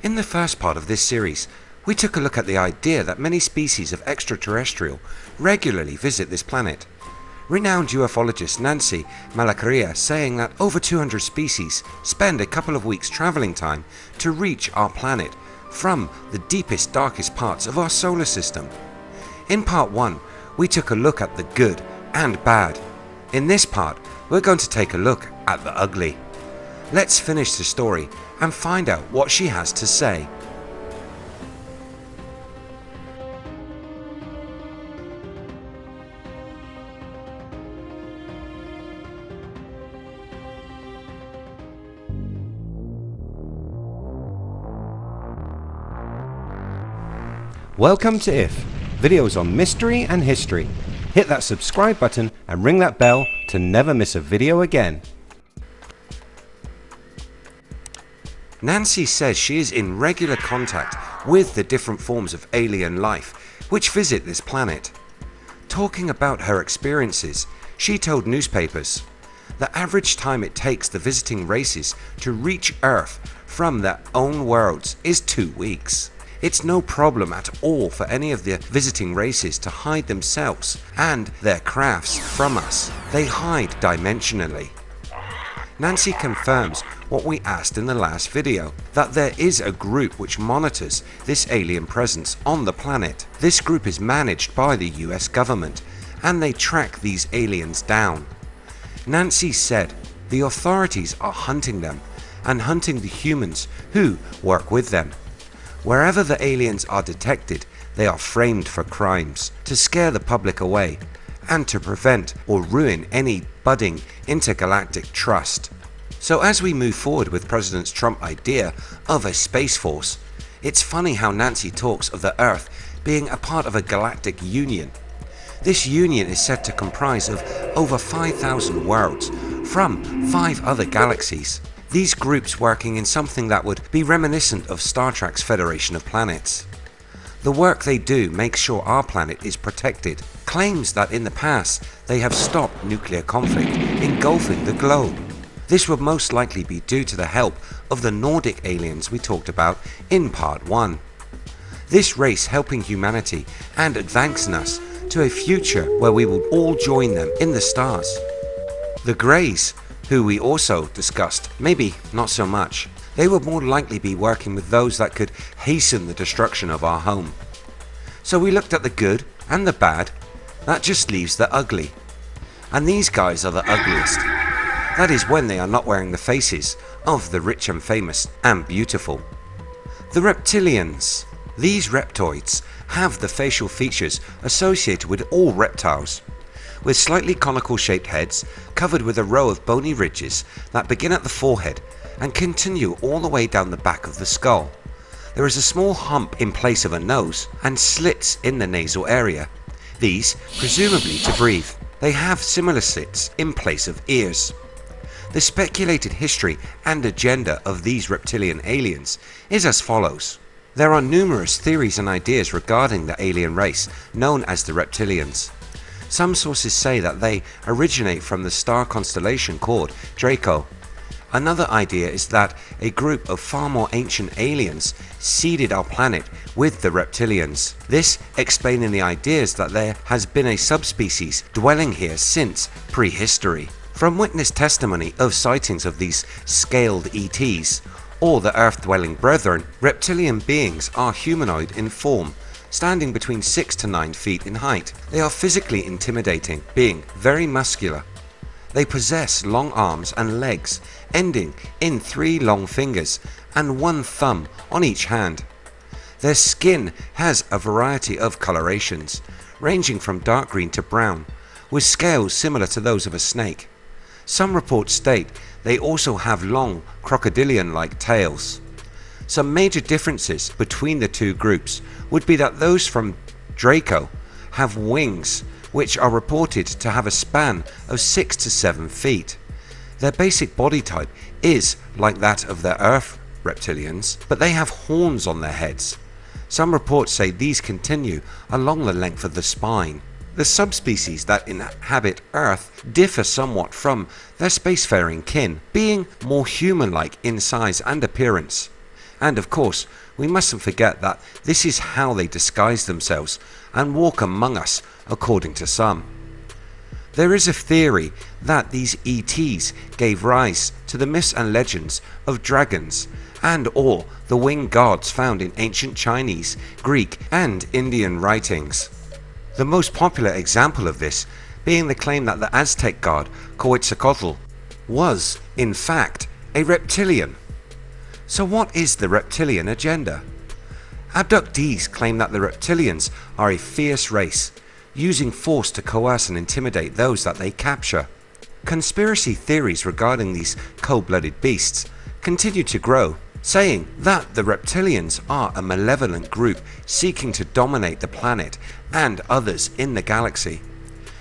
In the first part of this series, we took a look at the idea that many species of extraterrestrial regularly visit this planet. Renowned ufologist Nancy Malacaria saying that over 200 species spend a couple of weeks travelling time to reach our planet from the deepest darkest parts of our solar system. In part 1 we took a look at the good and bad. In this part we're going to take a look at the ugly. Let's finish the story and find out what she has to say. Welcome to IF, videos on mystery and history. Hit that subscribe button and ring that bell to never miss a video again. Nancy says she is in regular contact with the different forms of alien life which visit this planet. Talking about her experiences, she told newspapers, the average time it takes the visiting races to reach Earth from their own worlds is 2 weeks. It's no problem at all for any of the visiting races to hide themselves and their crafts from us. They hide dimensionally. Nancy confirms what we asked in the last video, that there is a group which monitors this alien presence on the planet. This group is managed by the US government and they track these aliens down. Nancy said the authorities are hunting them and hunting the humans who work with them. Wherever the aliens are detected, they are framed for crimes to scare the public away and to prevent or ruin any budding intergalactic trust. So as we move forward with President Trump's idea of a space force, it's funny how Nancy talks of the Earth being a part of a galactic union. This union is said to comprise of over 5,000 worlds from 5 other galaxies these groups working in something that would be reminiscent of Star Trek's Federation of Planets. The work they do makes sure our planet is protected, claims that in the past they have stopped nuclear conflict engulfing the globe. This would most likely be due to the help of the Nordic aliens we talked about in part 1. This race helping humanity and advancing us to a future where we will all join them in the stars. The Greys who we also discussed, maybe not so much. They would more likely be working with those that could hasten the destruction of our home. So we looked at the good and the bad, that just leaves the ugly. And these guys are the ugliest. That is when they are not wearing the faces of the rich and famous and beautiful. The reptilians. These reptoids have the facial features associated with all reptiles with slightly conical shaped heads covered with a row of bony ridges that begin at the forehead and continue all the way down the back of the skull. There is a small hump in place of a nose and slits in the nasal area. These presumably to breathe. They have similar slits in place of ears. The speculated history and agenda of these reptilian aliens is as follows. There are numerous theories and ideas regarding the alien race known as the reptilians. Some sources say that they originate from the star constellation called Draco. Another idea is that a group of far more ancient aliens seeded our planet with the reptilians. This explaining the ideas that there has been a subspecies dwelling here since prehistory. From witness testimony of sightings of these scaled ETs or the earth dwelling brethren, reptilian beings are humanoid in form standing between 6 to 9 feet in height. They are physically intimidating, being very muscular. They possess long arms and legs, ending in three long fingers and one thumb on each hand. Their skin has a variety of colorations, ranging from dark green to brown, with scales similar to those of a snake. Some reports state they also have long crocodilian-like tails. Some major differences between the two groups would be that those from Draco have wings which are reported to have a span of 6 to 7 feet. Their basic body type is like that of their Earth reptilians, but they have horns on their heads. Some reports say these continue along the length of the spine. The subspecies that inhabit Earth differ somewhat from their spacefaring kin, being more human-like in size and appearance. And of course, we mustn't forget that this is how they disguise themselves and walk among us, according to some. There is a theory that these ETs gave rise to the myths and legends of dragons and or the winged gods found in ancient Chinese, Greek and Indian writings. The most popular example of this being the claim that the Aztec god Quetzalcoatl was, in fact, a reptilian. So what is the reptilian agenda? Abductees claim that the reptilians are a fierce race, using force to coerce and intimidate those that they capture. Conspiracy theories regarding these cold-blooded beasts continue to grow, saying that the reptilians are a malevolent group seeking to dominate the planet and others in the galaxy.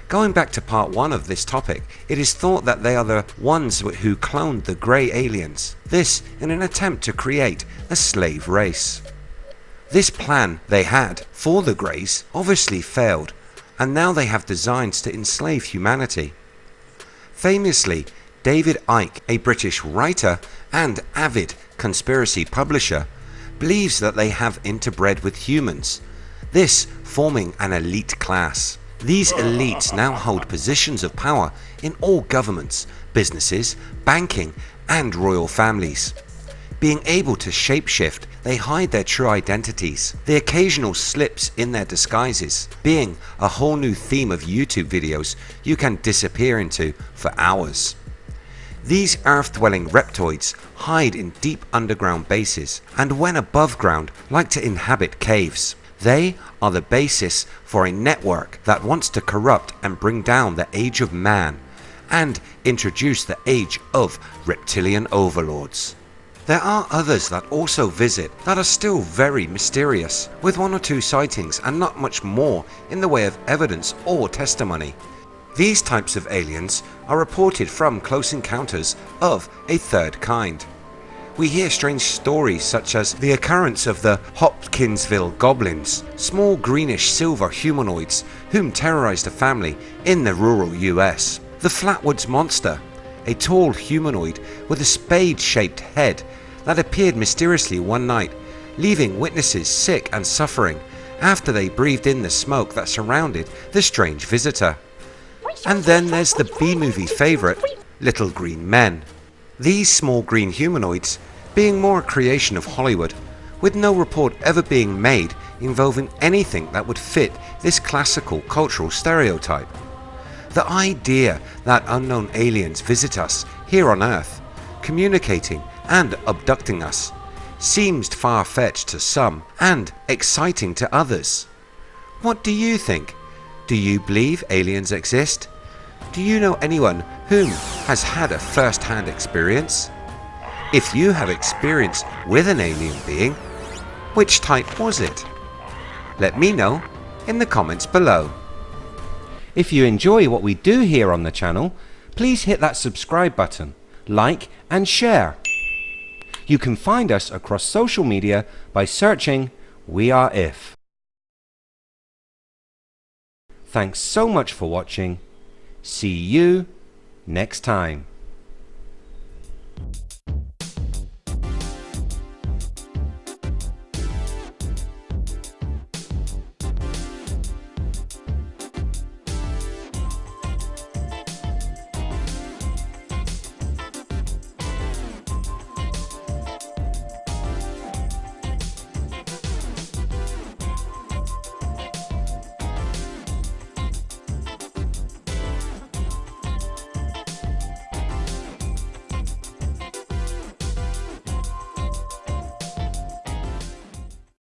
Going back to part 1 of this topic, it is thought that they are the ones who cloned the grey aliens, this in an attempt to create a slave race. This plan they had for the Greys obviously failed and now they have designs to enslave humanity. Famously, David Icke, a British writer and avid conspiracy publisher, believes that they have interbred with humans, this forming an elite class. These elites now hold positions of power in all governments, businesses, banking and royal families. Being able to shapeshift, they hide their true identities, the occasional slips in their disguises, being a whole new theme of YouTube videos you can disappear into for hours. These earth-dwelling reptoids hide in deep underground bases and when above ground like to inhabit caves. They are the basis for a network that wants to corrupt and bring down the age of man and introduce the age of reptilian overlords. There are others that also visit that are still very mysterious, with one or two sightings and not much more in the way of evidence or testimony. These types of aliens are reported from close encounters of a third kind. We hear strange stories such as the occurrence of the Hopkinsville Goblins, small greenish silver humanoids whom terrorized a family in the rural US. The Flatwoods Monster, a tall humanoid with a spade shaped head that appeared mysteriously one night, leaving witnesses sick and suffering after they breathed in the smoke that surrounded the strange visitor. And then there's the B-movie favourite, Little Green Men. These small green humanoids being more a creation of Hollywood, with no report ever being made involving anything that would fit this classical cultural stereotype. The idea that unknown aliens visit us here on earth, communicating and abducting us seems far-fetched to some and exciting to others. What do you think? Do you believe aliens exist? Do you know anyone whom has had a first-hand experience? If you have experience with an alien being, which type was it? Let me know in the comments below. If you enjoy what we do here on the channel, please hit that subscribe button, like and share. You can find us across social media by searching We Are If. Thanks so much for watching. See you next time.